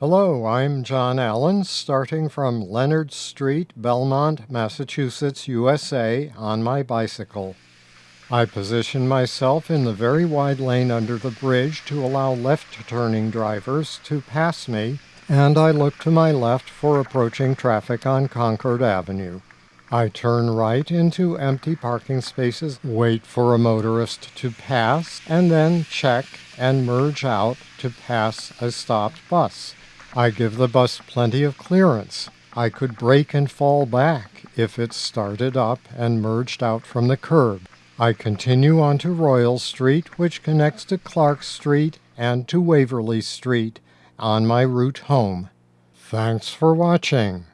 Hello, I'm John Allen, starting from Leonard Street, Belmont, Massachusetts, USA, on my bicycle. I position myself in the very wide lane under the bridge to allow left-turning drivers to pass me, and I look to my left for approaching traffic on Concord Avenue. I turn right into empty parking spaces, wait for a motorist to pass, and then check and merge out to pass a stopped bus. I give the bus plenty of clearance. I could brake and fall back if it started up and merged out from the curb. I continue on to Royal Street, which connects to Clark Street and to Waverly Street on my route home. Thanks for watching.